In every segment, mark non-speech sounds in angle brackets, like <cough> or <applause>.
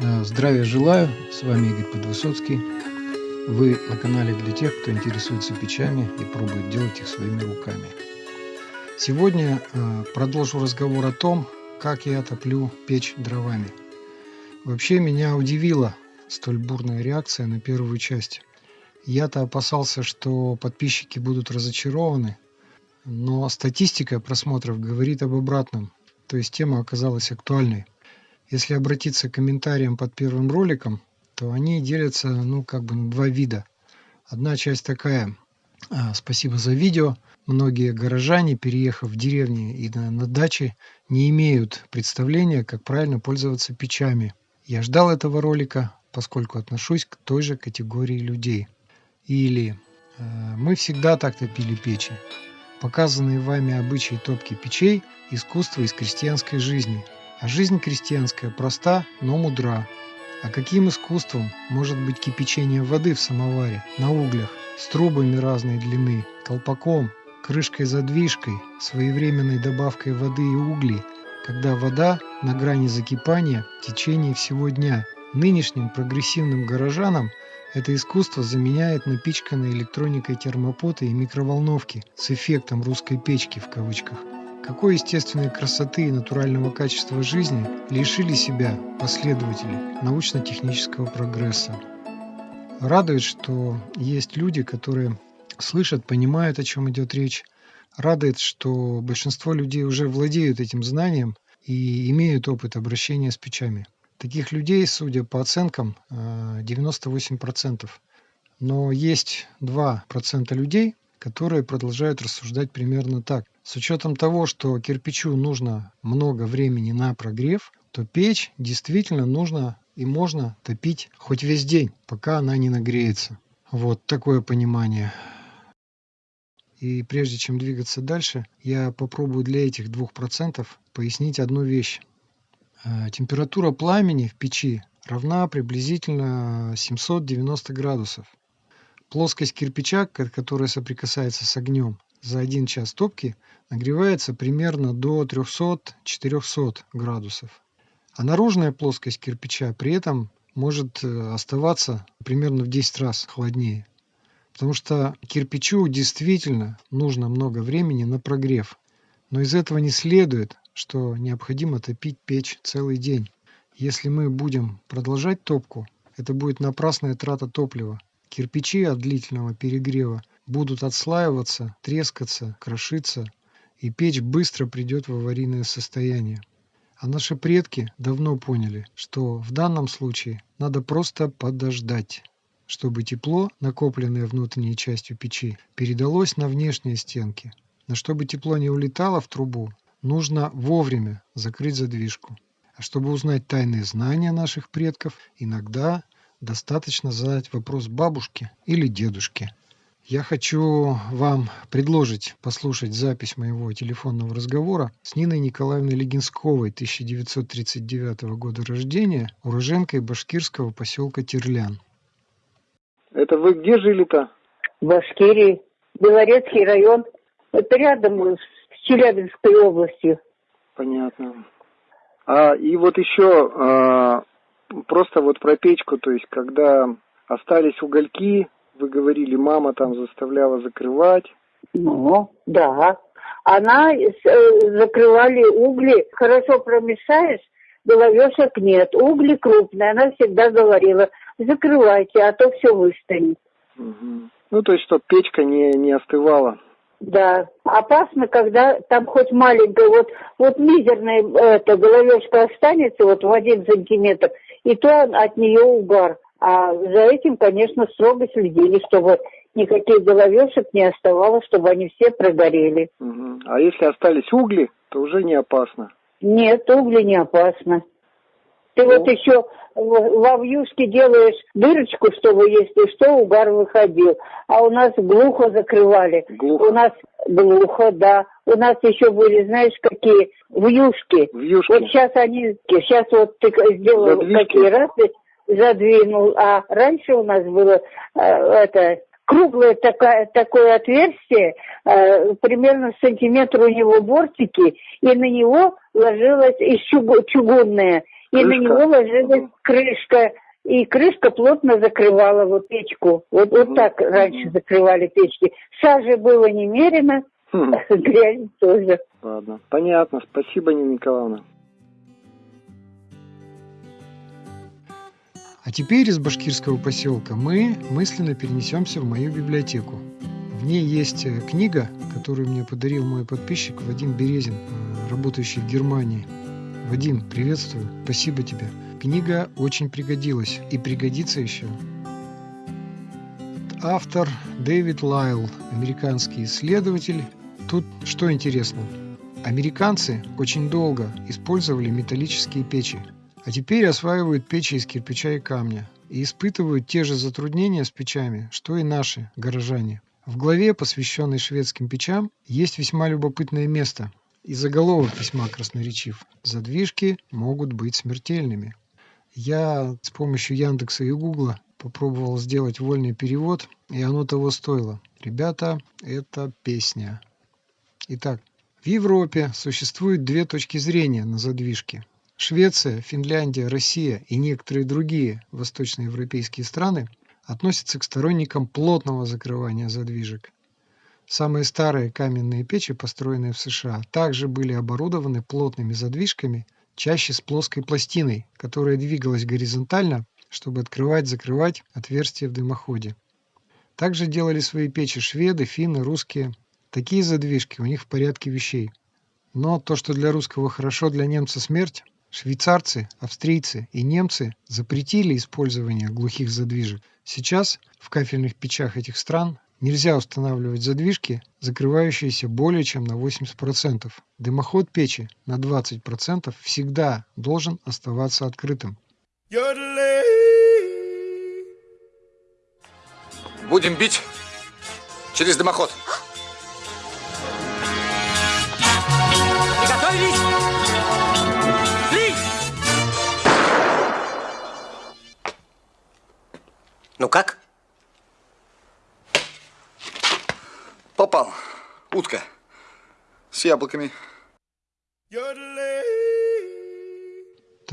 Э, здравия желаю, с вами Игорь Подвысоцкий. Вы на канале для тех, кто интересуется печами и пробует делать их своими руками. Сегодня э, продолжу разговор о том, как я топлю печь дровами. Вообще меня удивила столь бурная реакция на первую часть. Я-то опасался, что подписчики будут разочарованы, но статистика просмотров говорит об обратном, то есть тема оказалась актуальной. Если обратиться к комментариям под первым роликом, то они делятся, ну, как бы на два вида. Одна часть такая, а, спасибо за видео. Многие горожане, переехав в деревни и на, на даче, не имеют представления, как правильно пользоваться печами. Я ждал этого ролика, поскольку отношусь к той же категории людей. Или э, мы всегда так топили печи. Показанные вами обычаи топки печей – искусство из крестьянской жизни – а жизнь крестьянская проста, но мудра. А каким искусством может быть кипячение воды в самоваре, на углях, с трубами разной длины, колпаком, крышкой-задвижкой, своевременной добавкой воды и углей, когда вода на грани закипания в течение всего дня. Нынешним прогрессивным горожанам это искусство заменяет напичканной электроникой термопоты и микроволновки с эффектом русской печки в кавычках. Какой естественной красоты и натурального качества жизни лишили себя последователи научно-технического прогресса. Радует, что есть люди, которые слышат, понимают, о чем идет речь. Радует, что большинство людей уже владеют этим знанием и имеют опыт обращения с печами. Таких людей, судя по оценкам, 98%. Э, Но есть 2% людей, которые продолжают рассуждать примерно так. С учетом того, что кирпичу нужно много времени на прогрев, то печь действительно нужно и можно топить хоть весь день, пока она не нагреется. Вот такое понимание. И прежде чем двигаться дальше, я попробую для этих двух процентов пояснить одну вещь. Э, температура пламени в печи равна приблизительно 790 градусов. Плоскость кирпича, которая соприкасается с огнем, за один час топки нагревается примерно до 300-400 градусов. А наружная плоскость кирпича при этом может э, оставаться примерно в 10 раз холоднее. Потому что кирпичу действительно нужно много времени на прогрев. Но из этого не следует, что необходимо топить печь целый день. Если мы будем продолжать топку, это будет напрасная трата топлива, Кирпичи от длительного перегрева будут отслаиваться, трескаться, крошиться, и печь быстро придет в аварийное состояние. А наши предки давно поняли, что в данном случае надо просто подождать, чтобы тепло, накопленное внутренней частью печи, передалось на внешние стенки. Но чтобы тепло не улетало в трубу, нужно вовремя закрыть задвижку. А чтобы узнать тайные знания наших предков, иногда достаточно задать вопрос бабушке или дедушке. Я хочу вам предложить послушать запись моего телефонного разговора с Ниной Николаевной Легинсковой, 1939 года рождения, уроженкой башкирского поселка Терлян. Это вы где жили-то? В Башкирии, Белорецкий район. Это рядом с Челябинской областью. Понятно. А, и вот еще а, просто вот про печку, то есть когда остались угольки, вы говорили, мама там заставляла закрывать. Ну, да. Она э, закрывали угли, хорошо промешаешь, головешек нет. Угли крупные, она всегда говорила, закрывайте, а то все выстанет. Угу. Ну, то есть, чтобы печка не, не остывала. Да, опасно, когда там хоть маленькая, вот, вот мизерная эта головешка останется вот в один сантиметр, и то от нее угар. А за этим, конечно, строго следили, чтобы никаких головешек не оставалось, чтобы они все прогорели. А если остались угли, то уже не опасно? Нет, угли не опасно. Ты ну. вот еще во вьюшке делаешь дырочку, чтобы если что, угар выходил. А у нас глухо закрывали. Глухо. У нас глухо, да. У нас еще были, знаешь, какие вьюшки. Вьюшки. Вот сейчас они, сейчас вот ты сделал Задвижки. какие раз, задвинул. А раньше у нас было э, это круглое такое, такое отверстие, э, примерно сантиметр у него бортики, и на него ложилось из чугунное и на него ложилась крышка. И крышка плотно закрывала вот печку. Вот, вот так раньше закрывали печки. Сажи было немерено, хм. <laughs> грязь тоже. Ладно, понятно. Спасибо, Нина Николаевна. А теперь из башкирского поселка мы мысленно перенесемся в мою библиотеку. В ней есть э, книга, которую мне подарил мой подписчик Вадим Березин, э, работающий в Германии. Вадим, приветствую, спасибо тебе. Книга очень пригодилась и пригодится еще. Автор Дэвид Лайл, американский исследователь. Тут что интересно, американцы очень долго использовали металлические печи, а теперь осваивают печи из кирпича и камня и испытывают те же затруднения с печами, что и наши горожане. В главе, посвященной шведским печам, есть весьма любопытное место. И заголовок весьма красноречив. Задвижки могут быть смертельными. Я с помощью Яндекса и Гугла попробовал сделать вольный перевод, и оно того стоило. Ребята, это песня. Итак, в Европе существует две точки зрения на задвижки. Швеция, Финляндия, Россия и некоторые другие восточноевропейские страны относятся к сторонникам плотного закрывания задвижек. Самые старые каменные печи, построенные в США, также были оборудованы плотными задвижками, чаще с плоской пластиной, которая двигалась горизонтально, чтобы открывать-закрывать отверстия в дымоходе. Также делали свои печи шведы, финны, русские. Такие задвижки у них в порядке вещей. Но то, что для русского хорошо, для немца смерть, швейцарцы, австрийцы и немцы запретили использование глухих задвижек – Сейчас в кафельных печах этих стран нельзя устанавливать задвижки, закрывающиеся более чем на 80%. Дымоход печи на 20% всегда должен оставаться открытым. Будем бить через дымоход. Ну как? Попал. Утка. С яблоками. То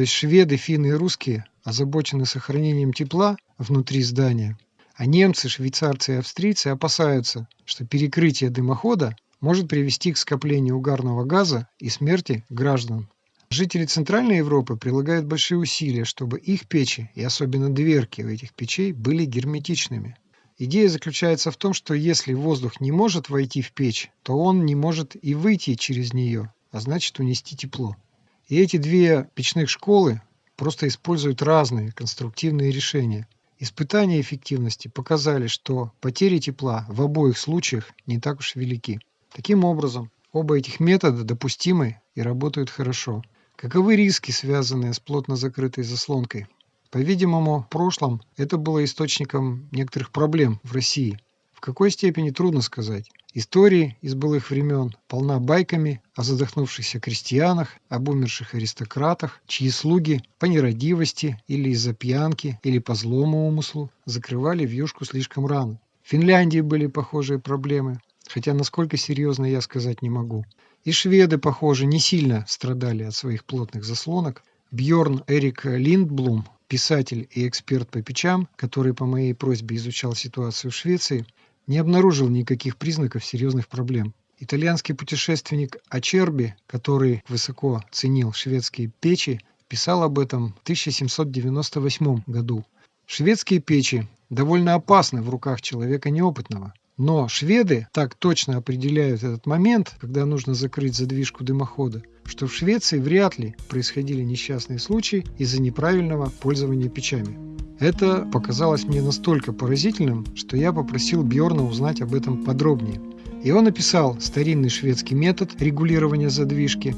есть шведы, финны и русские озабочены сохранением тепла внутри здания, а немцы, швейцарцы и австрийцы опасаются, что перекрытие дымохода может привести к скоплению угарного газа и смерти граждан. Жители Центральной Европы прилагают большие усилия, чтобы их печи, и особенно дверки у этих печей, были герметичными. Идея заключается в том, что если воздух не может войти в печь, то он не может и выйти через нее, а значит унести тепло. И эти две печных школы просто используют разные конструктивные решения. Испытания эффективности показали, что потери тепла в обоих случаях не так уж велики. Таким образом, оба этих метода допустимы и работают хорошо. Каковы риски, связанные с плотно закрытой заслонкой? По-видимому, в прошлом это было источником некоторых проблем в России. В какой степени трудно сказать. Истории из былых времен полна байками о задохнувшихся крестьянах, об умерших аристократах, чьи слуги по нерадивости или из-за пьянки или по злому умыслу закрывали вьюшку слишком рано. В Финляндии были похожие проблемы, хотя насколько серьезно я сказать не могу. И шведы, похоже, не сильно страдали от своих плотных заслонок. Бьорн Эрик Линдблум, писатель и эксперт по печам, который по моей просьбе изучал ситуацию в Швеции, не обнаружил никаких признаков серьезных проблем. Итальянский путешественник Ачерби, который высоко ценил шведские печи, писал об этом в 1798 году. Шведские печи довольно опасны в руках человека неопытного. Но шведы так точно определяют этот момент, когда нужно закрыть задвижку дымохода, что в Швеции вряд ли происходили несчастные случаи из-за неправильного пользования печами. Это показалось мне настолько поразительным, что я попросил Бьорна узнать об этом подробнее. И он описал старинный шведский метод регулирования задвижки.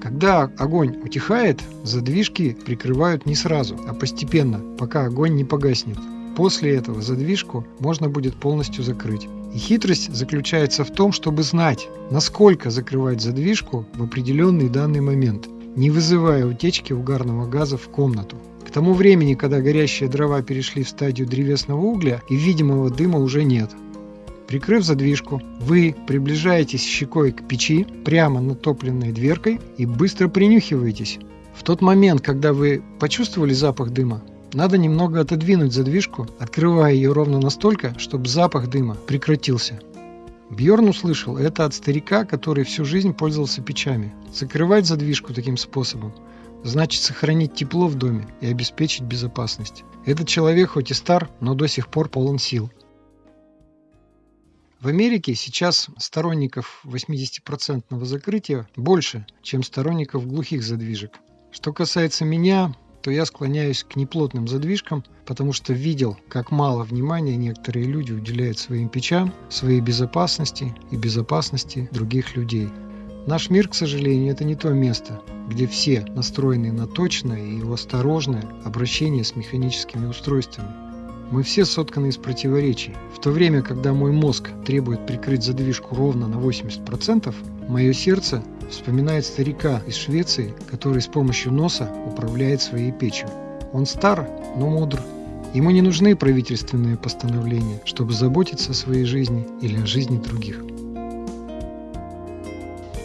Когда огонь утихает, задвижки прикрывают не сразу, а постепенно, пока огонь не погаснет. После этого задвижку можно будет полностью закрыть. И хитрость заключается в том, чтобы знать, насколько закрывать задвижку в определенный данный момент, не вызывая утечки угарного газа в комнату. К тому времени, когда горящие дрова перешли в стадию древесного угля и видимого дыма уже нет. Прикрыв задвижку, вы приближаетесь щекой к печи прямо над топливной дверкой и быстро принюхиваетесь. В тот момент, когда вы почувствовали запах дыма, надо немного отодвинуть задвижку, открывая ее ровно настолько, чтобы запах дыма прекратился. Бьорн услышал это от старика, который всю жизнь пользовался печами. Закрывать задвижку таким способом значит сохранить тепло в доме и обеспечить безопасность. Этот человек хоть и стар, но до сих пор полон сил. В Америке сейчас сторонников 80% закрытия больше, чем сторонников глухих задвижек. Что касается меня, то я склоняюсь к неплотным задвижкам, потому что видел, как мало внимания некоторые люди уделяют своим печам, своей безопасности и безопасности других людей. Наш мир, к сожалению, это не то место, где все настроены на точное и осторожное обращение с механическими устройствами. Мы все сотканы из противоречий. В то время, когда мой мозг требует прикрыть задвижку ровно на 80%, мое сердце вспоминает старика из Швеции, который с помощью носа управляет своей печью. Он стар, но мудр. Ему не нужны правительственные постановления, чтобы заботиться о своей жизни или о жизни других.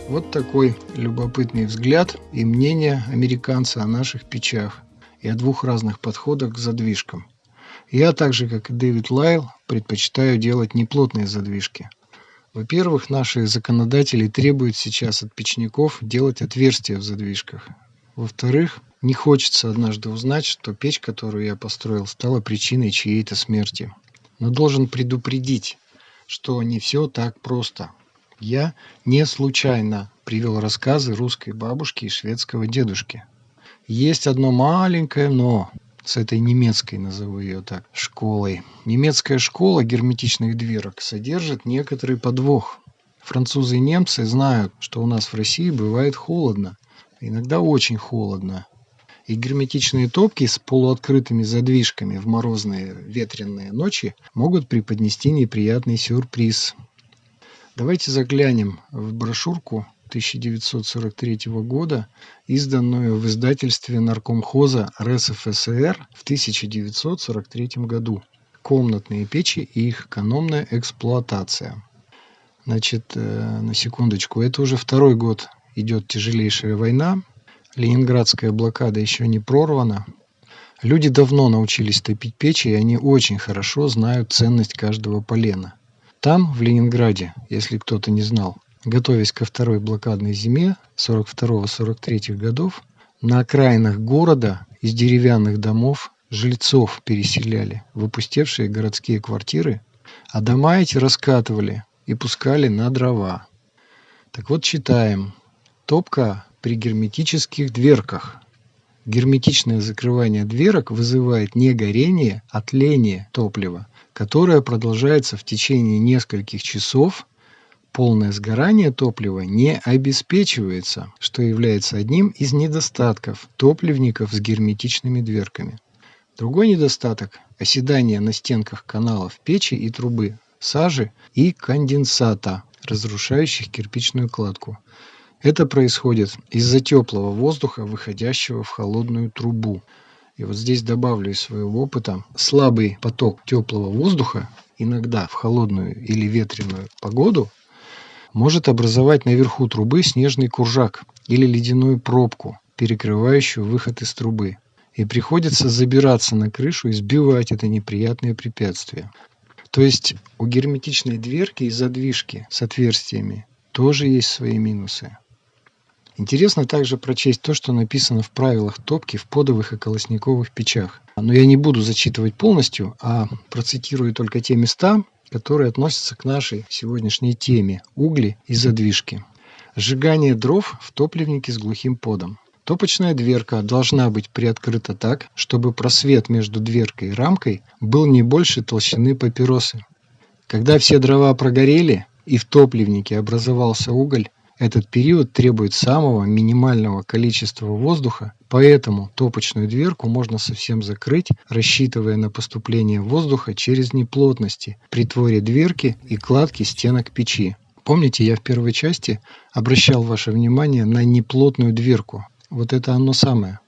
Вот такой любопытный взгляд и мнение американца о наших печах и о двух разных подходах к задвижкам – я, так же как и Дэвид Лайл, предпочитаю делать неплотные задвижки. Во-первых, наши законодатели требуют сейчас от печников делать отверстия в задвижках. Во-вторых, не хочется однажды узнать, что печь, которую я построил, стала причиной чьей-то смерти. Но должен предупредить, что не все так просто. Я не случайно привел рассказы русской бабушки и шведского дедушки. Есть одно маленькое «но» с этой немецкой, назову ее так, школой. Немецкая школа герметичных дверок содержит некоторый подвох. Французы и немцы знают, что у нас в России бывает холодно, иногда очень холодно. И герметичные топки с полуоткрытыми задвижками в морозные ветреные ночи могут преподнести неприятный сюрприз. Давайте заглянем в брошюрку 1943 года, изданную в издательстве Наркомхоза РСФСР в 1943 году. Комнатные печи и их экономная эксплуатация. Значит, э, на секундочку, это уже второй год идет тяжелейшая война. Ленинградская блокада еще не прорвана. Люди давно научились топить печи, и они очень хорошо знают ценность каждого полена. Там, в Ленинграде, если кто-то не знал, готовясь ко второй блокадной зиме 42-43 годов, на окраинах города из деревянных домов жильцов переселяли в опустевшие городские квартиры, а дома эти раскатывали и пускали на дрова. Так вот читаем. Топка при герметических дверках. Герметичное закрывание дверок вызывает не горение, а тление топлива, которое продолжается в течение нескольких часов полное сгорание топлива не обеспечивается, что является одним из недостатков топливников с герметичными дверками. Другой недостаток – оседание на стенках каналов печи и трубы, сажи и конденсата, разрушающих кирпичную кладку. Это происходит из-за теплого воздуха, выходящего в холодную трубу. И вот здесь добавлю из своего опыта, слабый поток теплого воздуха иногда в холодную или ветреную погоду может образовать наверху трубы снежный куржак или ледяную пробку, перекрывающую выход из трубы. И приходится забираться на крышу и сбивать это неприятное препятствие. То есть у герметичной дверки и задвижки с отверстиями тоже есть свои минусы. Интересно также прочесть то, что написано в правилах топки в подовых и колосниковых печах. Но я не буду зачитывать полностью, а процитирую только те места, которые относятся к нашей сегодняшней теме – угли и задвижки. Сжигание дров в топливнике с глухим подом. Топочная дверка должна быть приоткрыта так, чтобы просвет между дверкой и рамкой был не больше толщины папиросы. Когда все дрова прогорели и в топливнике образовался уголь, этот период требует самого минимального количества воздуха, поэтому топочную дверку можно совсем закрыть, рассчитывая на поступление воздуха через неплотности при творе дверки и кладке стенок печи. Помните, я в первой части обращал ваше внимание на неплотную дверку. Вот это оно самое.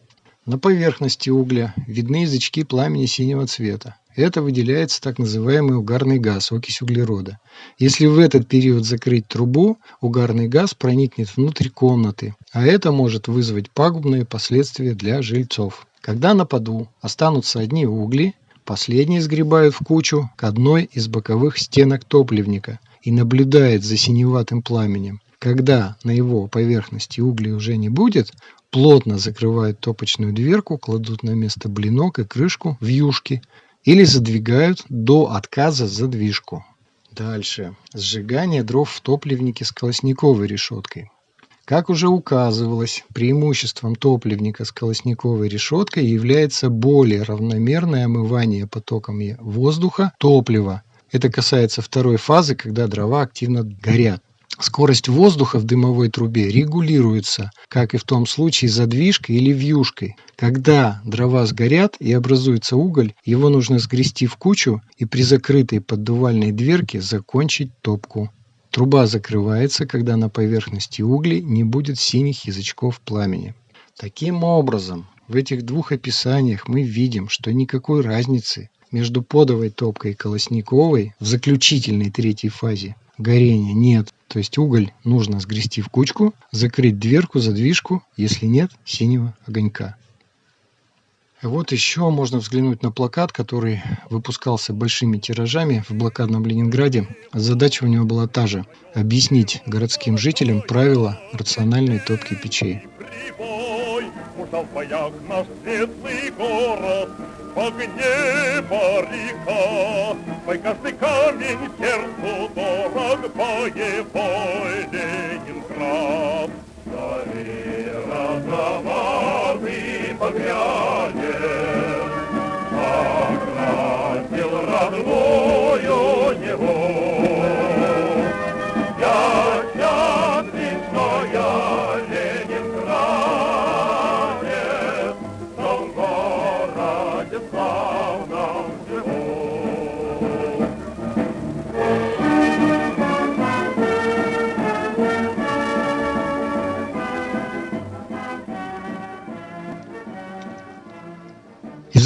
На поверхности угля видны язычки пламени синего цвета. Это выделяется так называемый угарный газ, окись углерода. Если в этот период закрыть трубу, угарный газ проникнет внутрь комнаты, а это может вызвать пагубные последствия для жильцов. Когда на поду останутся одни угли, последние сгребают в кучу к одной из боковых стенок топливника и наблюдает за синеватым пламенем. Когда на его поверхности углей уже не будет, плотно закрывают топочную дверку, кладут на место блинок и крышку в юшки или задвигают до отказа задвижку. Дальше. Сжигание дров в топливнике с колосниковой решеткой. Как уже указывалось, преимуществом топливника с колосниковой решеткой является более равномерное омывание потоками воздуха топлива. Это касается второй фазы, когда дрова активно горят. Скорость воздуха в дымовой трубе регулируется, как и в том случае задвижкой или вьюшкой. Когда дрова сгорят и образуется уголь, его нужно сгрести в кучу и при закрытой поддувальной дверке закончить топку. Труба закрывается, когда на поверхности углей не будет синих язычков пламени. Таким образом, в этих двух описаниях мы видим, что никакой разницы между подовой топкой и колосниковой в заключительной третьей фазе горения нет. То есть уголь нужно сгрести в кучку, закрыть дверку, задвижку, если нет синего огонька. Вот еще можно взглянуть на плакат, который выпускался большими тиражами в блокадном Ленинграде. Задача у него была та же – объяснить городским жителям правила рациональной топки печей. В огне парика. Твой каждый камень сердцу дорог, боевой Ленинград. Гори розоватый багрянец, Окрасил родную него.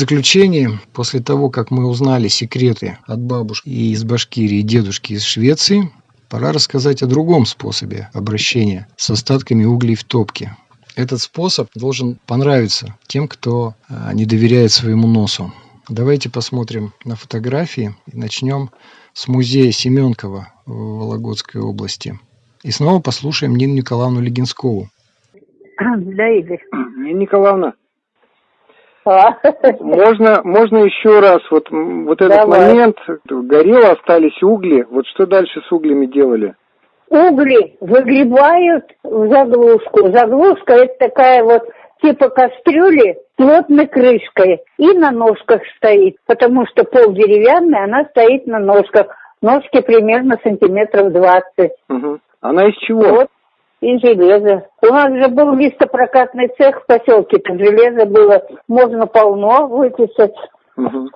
Заключение, после того, как мы узнали секреты от бабушки из Башкирии и дедушки из Швеции, пора рассказать о другом способе обращения с остатками углей в топке. Этот способ должен понравиться тем, кто а, не доверяет своему носу. Давайте посмотрим на фотографии и начнем с музея Семенкова в Вологодской области. И снова послушаем Нину Николаевну Легинскову. Да, Игорь. Нина Николаевна. Можно, можно еще раз, вот, вот этот Давай. момент, горело, остались угли, вот что дальше с углями делали? Угли выгребают в заглушку. Заглушка это такая вот типа кастрюли плотной крышкой и на ножках стоит, потому что пол деревянный, она стоит на ножках. Ножки примерно сантиметров двадцать. Угу. Она из чего? Вот и железо. У нас же был листопрокатный цех в поселке, там железо было, можно полно выписать. Угу.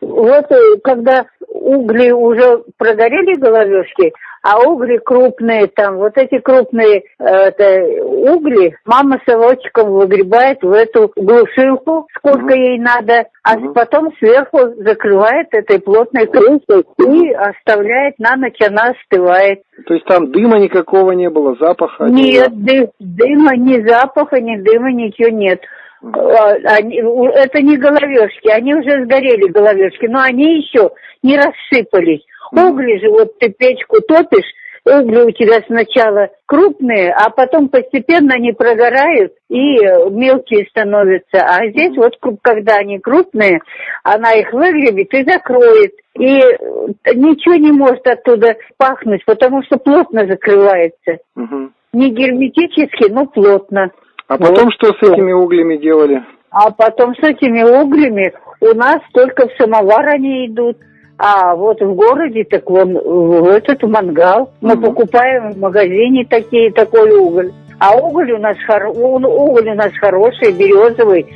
Вот э, когда угли уже прогорели головешки, а угли крупные там, вот эти крупные э, это, угли мама совочком выгребает в эту глушилку, сколько ей надо, а потом сверху закрывает этой плотной крышкой и оставляет на ночь, она остывает. То есть там дыма никакого не было, запаха? Нет, дым, дыма, ни запаха, ни дыма, ничего нет. А, они, это не головешки, они уже сгорели головешки, но они еще не рассыпались. Угли же, вот ты печку топишь, угли у тебя сначала крупные, а потом постепенно они прогорают и мелкие становятся. А здесь вот, когда они крупные, она их выгребет и закроет. И ничего не может оттуда пахнуть, потому что плотно закрывается. Угу. Не герметически, но плотно. А потом вот. что с этими углями делали? А потом с этими углями у нас только в самовар они идут. А вот в городе, так вон, в этот мангал. Мы mm покупаем в магазине такие, такой уголь. А уголь у нас, хор... уголь у нас хороший, березовый.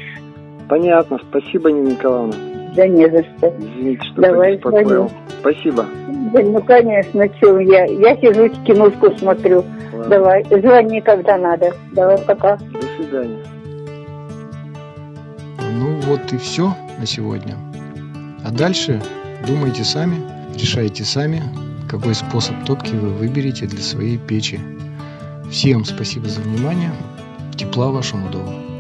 Понятно. Спасибо, Нина Николаевна. Да не за что. Извините, что Давай беспокоил. Спасибо. Да, ну, конечно, что я. Я сижу, киношку смотрю. Ладно. Давай, звони, когда надо. Давай, пока. Свидания. Ну вот и все на сегодня. А дальше думайте сами, решайте сами, какой способ топки вы выберете для своей печи. Всем спасибо за внимание. Тепла вашему дому.